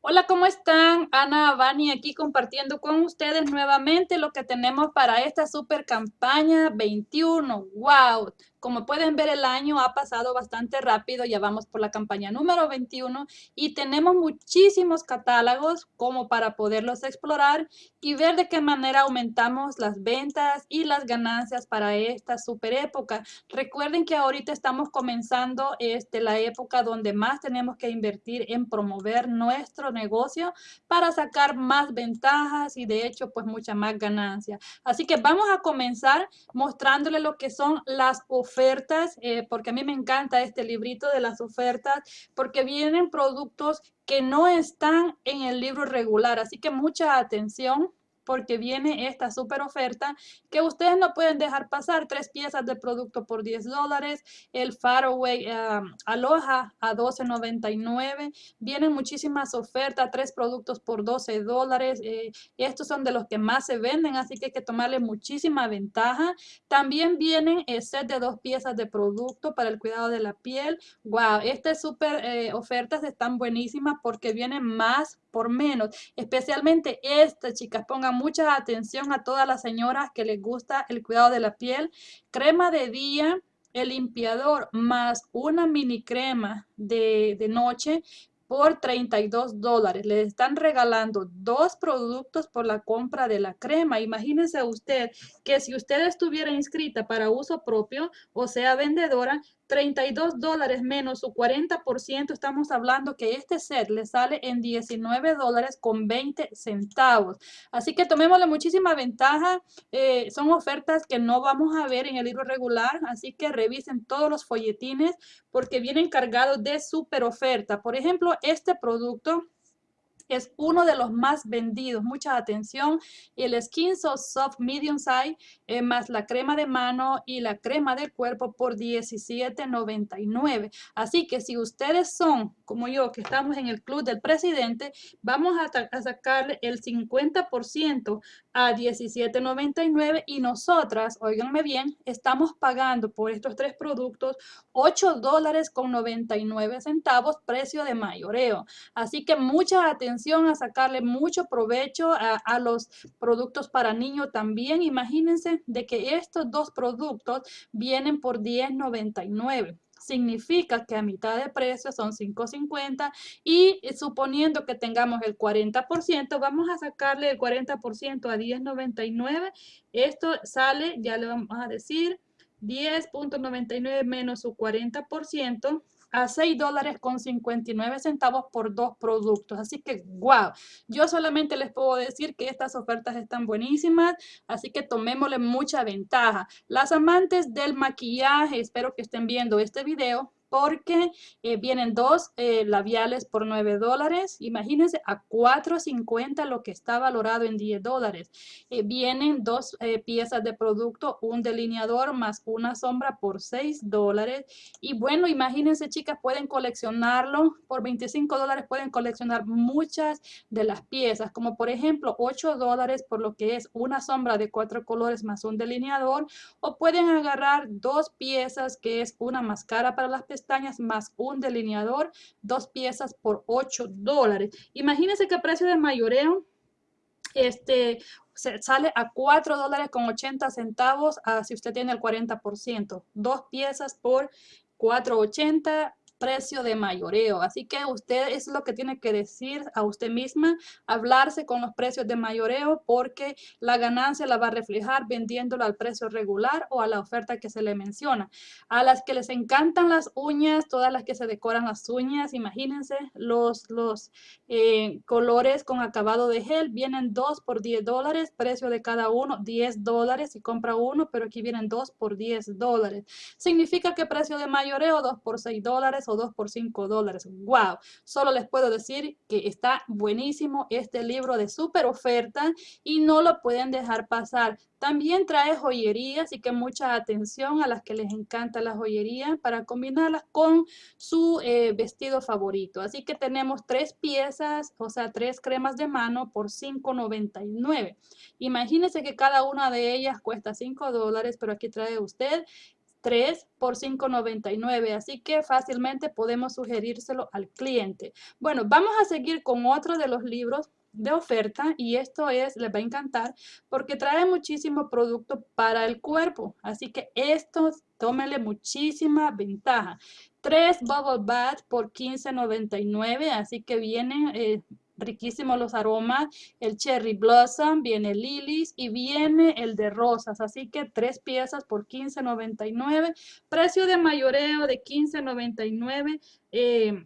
Hola, ¿cómo están? Ana Vani aquí compartiendo con ustedes nuevamente lo que tenemos para esta super campaña 21. ¡Wow! Como pueden ver, el año ha pasado bastante rápido, ya vamos por la campaña número 21 y tenemos muchísimos catálogos como para poderlos explorar y ver de qué manera aumentamos las ventas y las ganancias para esta super época. Recuerden que ahorita estamos comenzando este, la época donde más tenemos que invertir en promover nuestro negocio para sacar más ventajas y de hecho pues mucha más ganancia. Así que vamos a comenzar mostrándole lo que son las ofertas ofertas, eh, porque a mí me encanta este librito de las ofertas, porque vienen productos que no están en el libro regular, así que mucha atención porque viene esta super oferta que ustedes no pueden dejar pasar. Tres piezas de producto por 10 dólares, el Faraway um, Aloha a 12.99. Vienen muchísimas ofertas, tres productos por 12 dólares. Eh, estos son de los que más se venden, así que hay que tomarle muchísima ventaja. También vienen el set de dos piezas de producto para el cuidado de la piel. Wow, estas super eh, ofertas están buenísimas porque vienen más por menos. Especialmente esta, chicas, pongan mucha atención a todas las señoras que les gusta el cuidado de la piel. Crema de día, el limpiador más una mini crema de, de noche por 32 dólares. Le están regalando dos productos por la compra de la crema. Imagínense usted que si usted estuviera inscrita para uso propio, o sea, vendedora, 32 dólares menos su 40%, estamos hablando que este set le sale en 19 dólares con 20 centavos. Así que tomémosle muchísima ventaja. Eh, son ofertas que no vamos a ver en el libro regular, así que revisen todos los folletines porque vienen cargados de super oferta. Por ejemplo, este producto es uno de los más vendidos. Mucha atención. El Skin Soft Medium Size eh, más la crema de mano y la crema del cuerpo por $17.99. Así que si ustedes son como yo, que estamos en el club del presidente, vamos a, sacarle el 50% a $17.99 y nosotras, oiganme bien, estamos pagando por estos tres productos 8 dólares con 99 centavos precio de mayoreo. Así que mucha atención a sacarle mucho provecho a, los productos para niños también. Imagínense de que estos dos productos vienen por $10.99 significa que a mitad de precio son $5.50 y suponiendo que tengamos el 40%, vamos a sacarle el 40% a $10.99. Esto sale, ya le vamos a decir, 10.99 menos su 40%, a 6 dólares con 59 centavos por dos productos. Así que, wow, yo solamente les puedo decir que estas ofertas están buenísimas, así que tomémosle mucha ventaja. Las amantes del maquillaje, espero que estén viendo este video, porque eh, vienen dos eh, labiales por 9 dólares. Imagínense a 4.50 lo que está valorado en 10 dólares. Eh, vienen dos piezas de producto, un delineador más una sombra por 6 dólares. Y bueno, imagínense chicas, pueden coleccionarlo. Por 25 dólares pueden coleccionar muchas de las piezas, como por ejemplo 8 dólares por lo que es una sombra de cuatro colores más un delineador. O pueden agarrar dos piezas que es una máscara para las pestañas más un delineador, dos piezas por 8 dólares. Imagínense que precio de mayoreo este, sale a 4 dólares con 80 centavos ah, si usted tiene el 40%. Dos piezas por 4.80 precio de mayoreo. Así que usted es lo que tiene que decir a usted misma, hablarse con los precios de mayoreo porque la ganancia la va a reflejar vendiéndolo al precio regular o a la oferta que se le menciona. A las que les encantan las uñas, todas las que se decoran las uñas, imagínense los, los eh, colores con acabado de gel, vienen dos por 10 dólares, precio de cada uno 10 dólares si compra uno, pero aquí vienen dos por 10 dólares. Significa que precio de mayoreo 2 por 6 dólares o 2 por 5 dólares. ¡Wow! Solo les puedo decir que está buenísimo este libro de super oferta y no lo pueden dejar pasar. También trae joyería, así que mucha atención a las que les encanta la joyería para combinarlas con su eh, vestido favorito. Así que tenemos tres piezas, o sea, tres cremas de mano por $5.99. Imagínense que cada una de ellas cuesta 5 dólares, pero aquí trae usted 3 por 5.99, así que fácilmente podemos sugerírselo al cliente. Bueno, vamos a seguir con otro de los libros de oferta y esto es, les va a encantar porque trae muchísimo producto para el cuerpo. Así que esto, tómele muchísima ventaja. Tres Bubble Bath por $15.99, así que vienen eh, riquísimos los aromas. El Cherry Blossom, viene Lilies y viene el de rosas. Así que tres piezas por $15.99. Precio de mayoreo de $15.99 eh,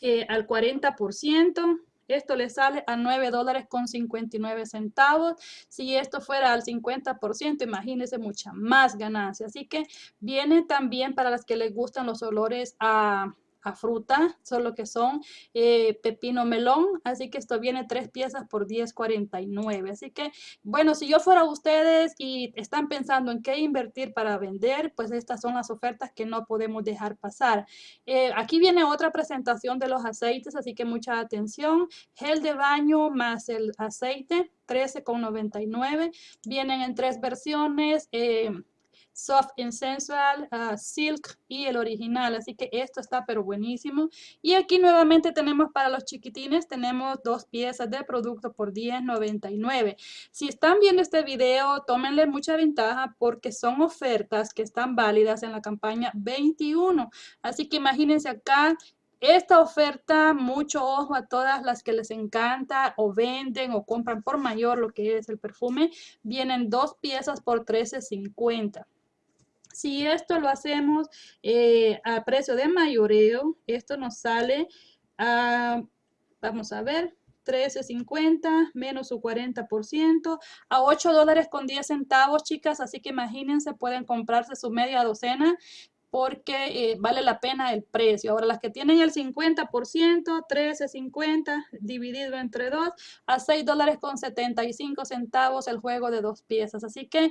eh, al 40%. Esto le sale a 9 dólares con 59 centavos. Si esto fuera al 50%, imagínense mucha más ganancia. Así que viene también para las que les gustan los olores a a fruta, solo que son eh, pepino melón, así que esto viene tres piezas por 10.49. Así que, bueno, si yo fuera ustedes y están pensando en qué invertir para vender, pues estas son las ofertas que no podemos dejar pasar. Eh, aquí viene otra presentación de los aceites, así que mucha atención. Gel de baño más el aceite, 13.99. Vienen en tres versiones. Eh, Soft and Sensual, uh, Silk y el original. Así que esto está pero buenísimo. Y aquí nuevamente tenemos para los chiquitines, tenemos dos piezas de producto por $10.99. Si están viendo este video, tómenle mucha ventaja porque son ofertas que están válidas en la campaña 21. Así que imagínense acá esta oferta, mucho ojo a todas las que les encanta o venden o compran por mayor lo que es el perfume. Vienen dos piezas por $13.50. Si esto lo hacemos eh, a precio de mayoreo, esto nos sale a, vamos a ver, 13.50 menos su 40% a 8 dólares con 10 centavos, chicas. Así que imagínense, pueden comprarse su media docena porque eh, vale la pena el precio. Ahora, las que tienen el 50%, 13.50 dividido entre 2 a 6 dólares con 75 centavos el juego de dos piezas. Así que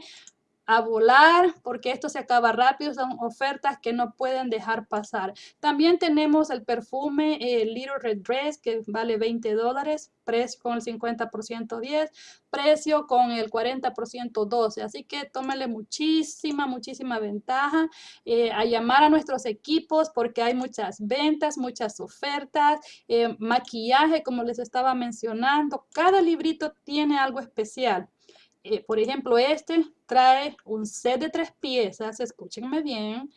a volar porque esto se acaba rápido, son ofertas que no pueden dejar pasar. También tenemos el perfume eh, Little Red Dress que vale 20 dólares, precio con el 50% 10, precio con el 40% 12. Así que tómale muchísima, muchísima ventaja eh, a llamar a nuestros equipos porque hay muchas ventas, muchas ofertas, eh, maquillaje como les estaba mencionando. Cada librito tiene algo especial. Eh, por ejemplo, este trae un set de tres piezas, escúchenme bien,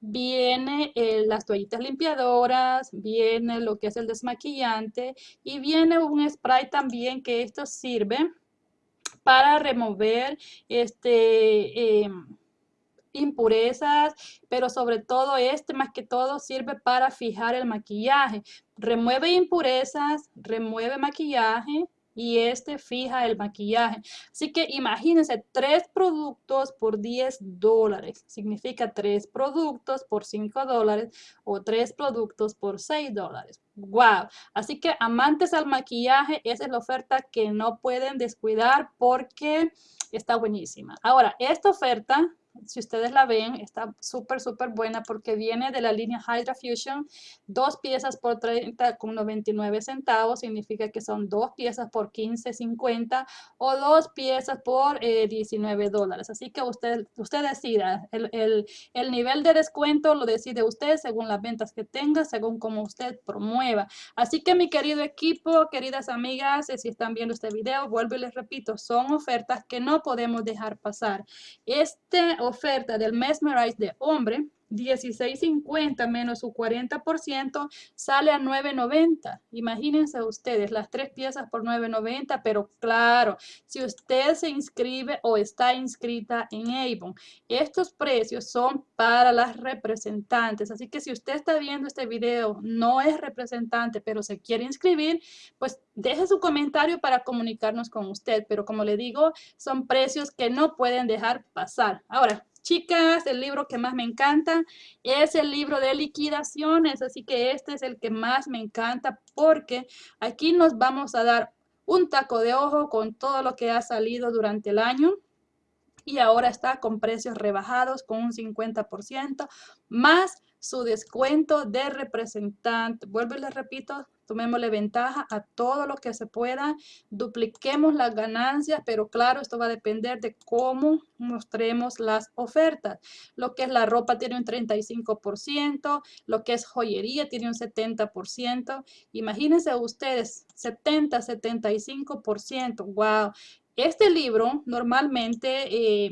viene eh, las toallitas limpiadoras, viene lo que es el desmaquillante y viene un spray también que esto sirve para remover este, em, impurezas, pero sobre todo este más que todo sirve para fijar el maquillaje. Remueve impurezas, remueve maquillaje, y este fija el maquillaje. Así que imagínense, tres productos por 10 dólares. Significa tres productos por 5 dólares o tres productos por 6 dólares. ¡Wow! Así que amantes al maquillaje, esa es la oferta que no pueden descuidar porque está buenísima. Ahora, esta oferta si ustedes la ven, está súper, súper buena porque viene de la línea Hydra Fusion. Dos piezas por 30 con 99 centavos, significa que son dos piezas por 15.50 o dos piezas por 19 eh, dólares. Así que usted, usted decida, el, el, el, nivel de descuento lo decide usted según las ventas que tenga, según como usted promueva. Así que mi querido equipo, queridas amigas, eh, si están viendo este video, vuelvo y les repito, son ofertas que no podemos dejar pasar. Este oferta del Mesmerize de hombre 16.50 menos su 40% sale a 9.90. Imagínense ustedes las tres piezas por 9.90, pero claro, si usted se inscribe o está inscrita en Avon, estos precios son para las representantes. Así que si usted está viendo este video, no es representante, pero se quiere inscribir, pues deje su comentario para comunicarnos con usted. Pero como le digo, son precios que no pueden dejar pasar. Ahora, Chicas, el libro que más me encanta es el libro de liquidaciones, así que este es el que más me encanta porque aquí nos vamos a dar un taco de ojo con todo lo que ha salido durante el año y ahora está con precios rebajados con un 50% más su descuento de representante. Vuelvo y les repito, tomémosle ventaja a todo lo que se pueda, dupliquemos las ganancias, pero claro, esto va a depender de cómo mostremos las ofertas. Lo que es la ropa tiene un 35%, lo que es joyería tiene un 70%. Imagínense ustedes, 70, 75%, wow. Este libro normalmente... Eh,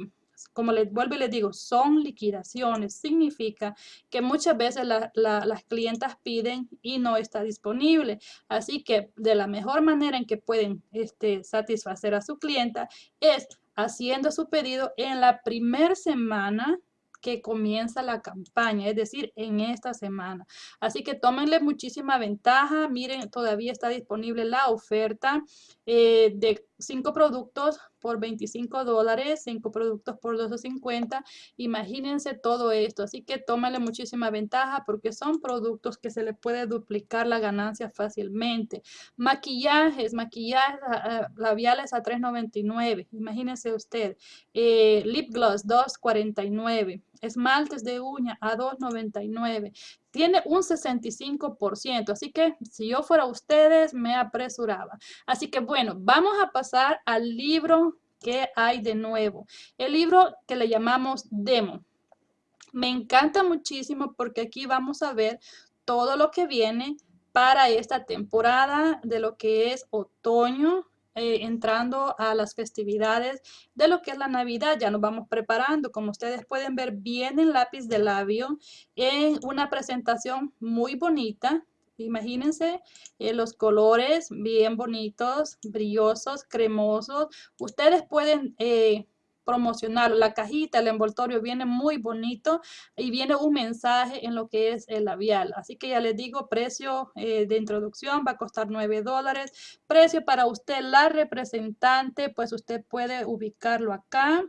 como les vuelvo y les digo, son liquidaciones. Significa que muchas veces las clientas piden y no está disponible. Así que de la mejor manera en que pueden este, satisfacer a su clienta es haciendo su pedido en la primera semana que comienza la campaña, es decir, en esta semana. Así que tómenle muchísima ventaja. Miren, todavía está disponible la oferta eh, de cinco productos por 25 dólares, cinco productos por 250. Imagínense todo esto. Así que tómenle muchísima ventaja porque son productos que se le puede duplicar la ganancia fácilmente. Maquillajes, maquillajes ah, ah, labiales a 3.99. Imagínense usted. Eh, lip gloss 2.49 esmaltes de uña a 2.99. Tiene un 65%, así que si yo fuera ustedes me apresuraba. Así que bueno, vamos a pasar al libro que hay de nuevo. El libro que le llamamos Demo. Me encanta muchísimo porque aquí vamos a ver todo lo que viene para esta temporada de lo que es otoño eh, entrando a las festividades de lo que es la Navidad. Ya nos vamos preparando. Como ustedes pueden ver, viene el lápiz de labio en una presentación muy bonita. Imagínense eh, los colores bien bonitos, brillosos, cremosos. Ustedes pueden... Eh, promocionar. La cajita, el envoltorio viene muy bonito y viene un mensaje en lo que es el labial. Así que ya les digo, precio eh, de introducción va a costar 9 dólares. Precio para usted, la representante, pues usted puede ubicarlo acá.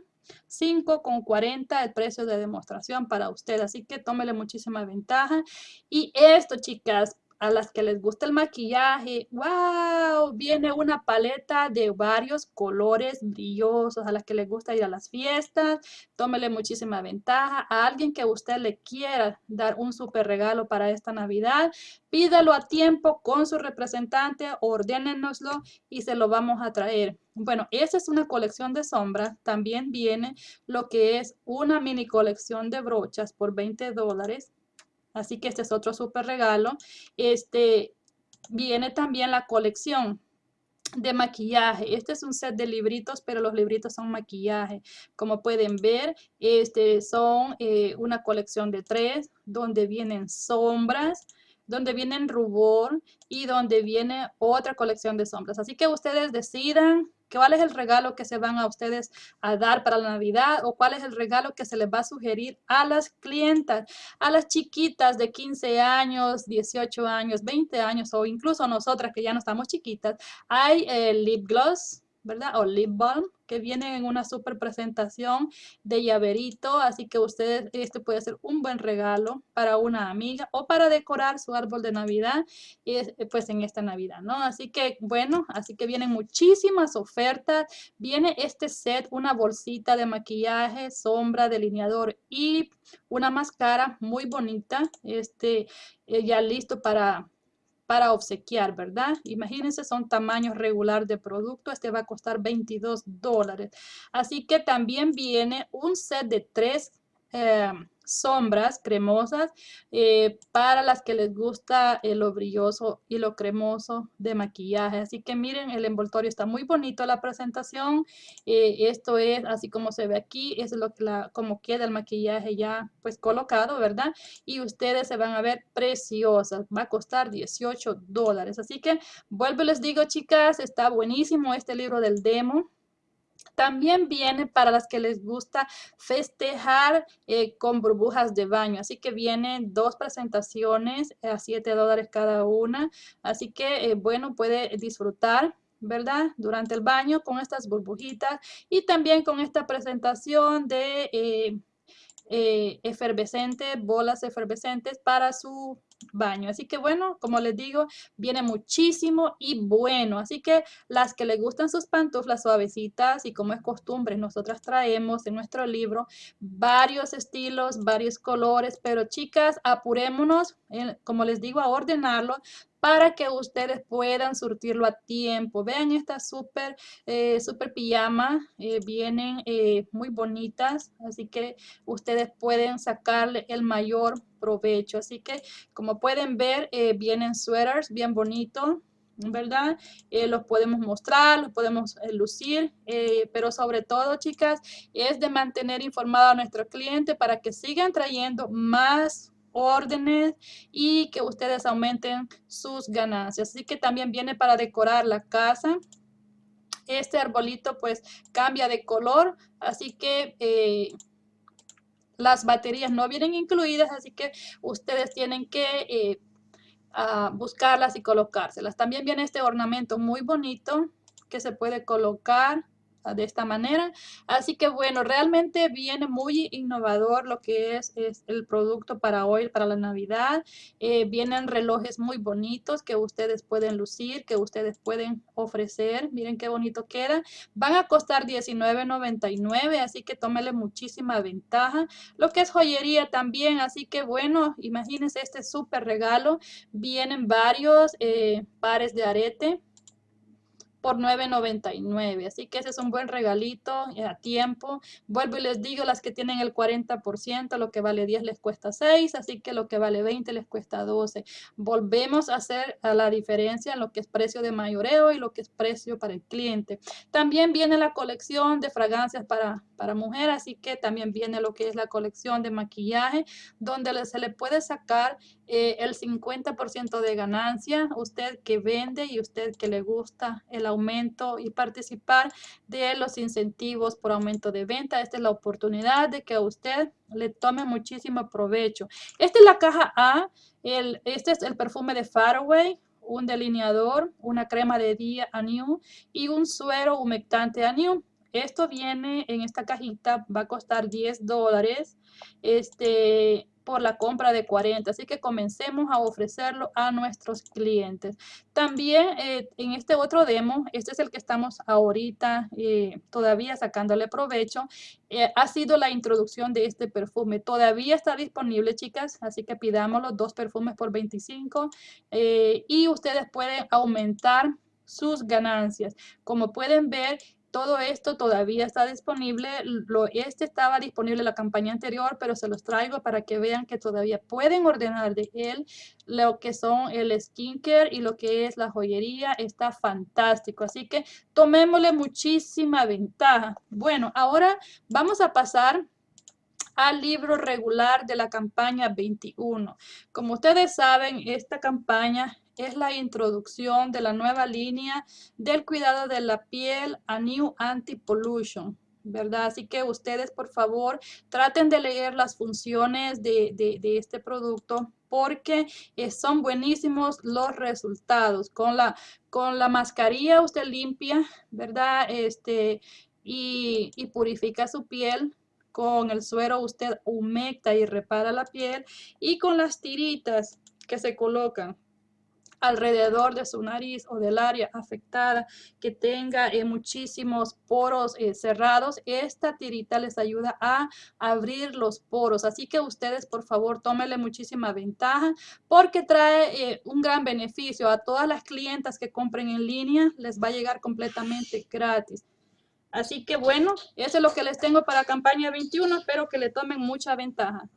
5,40 el precio de demostración para usted. Así que tómele muchísima ventaja. Y esto, chicas, a las que les gusta el maquillaje, wow, viene una paleta de varios colores brillosos, a las que les gusta ir a las fiestas, tómele muchísima ventaja, a alguien que usted le quiera dar un súper regalo para esta Navidad, pídalo a tiempo con su representante, ordénenoslo y se lo vamos a traer. Bueno, esa es una colección de sombras. También viene lo que es una mini colección de brochas por 20 dólares. Así que este es otro súper regalo. Este, viene también la colección de maquillaje. Este es un set de libritos, pero los libritos son maquillaje. Como pueden ver, este son eh, una colección de tres, donde vienen sombras, donde vienen rubor y donde viene otra colección de sombras. Así que ustedes decidan ¿Cuál es el regalo que se van a ustedes a dar para la Navidad o cuál es el regalo que se les va a sugerir a las clientas, a las chiquitas de 15 años, 18 años, 20 años o incluso nosotras que ya no estamos chiquitas? Hay lip gloss, ¿verdad? O lip balm que vienen en una super presentación de llaverito, así que ustedes, este puede ser un buen regalo para una amiga o para decorar su árbol de Navidad, pues en esta Navidad, ¿no? Así que, bueno, así que vienen muchísimas ofertas, viene este set, una bolsita de maquillaje, sombra, delineador y una máscara muy bonita, este, eh, ya listo para para obsequiar, ¿verdad? Imagínense, son tamaños regular de producto. Este va a costar 22 dólares. Así que también viene un set de tres eh, sombras cremosas eh, para las que les gusta eh, lo brilloso y lo cremoso de maquillaje. Así que miren, el envoltorio está muy bonito la presentación. esto es así como se ve aquí, es lo que la, como queda el maquillaje ya pues colocado, ¿verdad? Y ustedes se van a ver preciosas. Va a costar 18 dólares. Así que vuelvo les digo, chicas, está buenísimo este libro del demo. También viene para las que les gusta festejar eh, con burbujas de baño. Así que vienen dos presentaciones a 7 dólares cada una. Así que, eh, bueno, puede disfrutar. ¿verdad? Durante el baño con estas burbujitas y también con esta presentación de eh, efervescentes, bolas efervescentes para su baño. Así que bueno, como les digo, viene muchísimo y bueno. Así que las que les gustan sus pantuflas suavecitas y como es costumbre, nosotras traemos en nuestro libro varios estilos, varios colores, pero chicas, apurémonos, como les digo, a ordenarlo para que ustedes puedan surtirlo a tiempo. Vean estas súper eh, super pijama, eh, vienen eh, muy bonitas, así que ustedes pueden sacarle el mayor provecho. Así que como pueden ver, vienen sweaters bien bonitos. ¿verdad? los podemos mostrar, los podemos lucir, pero sobre todo, chicas, es de mantener informado a nuestro cliente para que sigan trayendo más órdenes y que ustedes aumenten sus ganancias. Así que también viene para decorar la casa. Este arbolito pues cambia de color, así que eh, las baterías no vienen incluidas, así que ustedes tienen que eh, buscarlas y colocárselas. También viene este ornamento muy bonito que se puede colocar de esta manera. Así que bueno, realmente viene muy innovador lo que es, es el producto para hoy, para la Navidad. Eh, vienen relojes muy bonitos que ustedes pueden lucir, que ustedes pueden ofrecer. Miren qué bonito queda. Van a costar $19.99, así que tómele muchísima ventaja. Lo que es joyería también, así que bueno, imagínense este súper regalo. Vienen varios eh, pares de arete por $9.99. Así que ese es un buen regalito eh, a tiempo. Vuelvo y les digo, las que tienen el 40%, lo que vale 10 les cuesta 6, así que lo que vale 20 les cuesta 12. Volvemos a hacer a la diferencia en lo que es precio de mayoreo y lo que es precio para el cliente. También viene la colección de fragancias para, para mujer, así que también viene lo que es la colección de maquillaje, donde se le puede sacar eh, el 50% de ganancia, usted que vende y usted que le gusta el aumento y participar de los incentivos por aumento de venta. Esta es la oportunidad de que a usted le tome muchísimo provecho. Esta es la caja A, el, este es el perfume de Faraway, un delineador, una crema de día a New y un suero humectante a New. Esto viene en esta cajita, va a costar 10 dólares. Este, por la compra de 40. Así que comencemos a ofrecerlo a nuestros clientes. También eh, en este otro demo, este es el que estamos ahorita eh, todavía sacándole provecho, eh, ha sido la introducción de este perfume. Todavía está disponible, chicas, así que pidamos los dos perfumes por 25 y ustedes pueden aumentar sus ganancias. Como pueden ver, todo esto todavía está disponible. Lo, este estaba disponible en la campaña anterior, pero se los traigo para que vean que todavía pueden ordenar de él lo que son el skincare y lo que es la joyería. Está fantástico. Así que tomémosle muchísima ventaja. Bueno, ahora vamos a pasar al libro regular de la campaña 21. Como ustedes saben, esta campaña es la introducción de la nueva línea del cuidado de la piel a New Anti-Pollution. ¿verdad? Así que ustedes, por favor, traten de leer las funciones de, este producto porque eh, son buenísimos los resultados. Con la, con la mascarilla usted limpia, ¿verdad? Este, y, y purifica su piel. Con el suero usted humecta y repara la piel. Y con las tiritas que se colocan alrededor de su nariz o del área afectada que tenga eh, muchísimos poros eh, cerrados, esta tirita les ayuda a abrir los poros. Así que ustedes, por favor, tómenle muchísima ventaja porque trae eh, un gran beneficio a todas las clientas que compren en línea. Les va a llegar completamente gratis. Así que bueno, eso es lo que les tengo para campaña 21. Espero que le tomen mucha ventaja.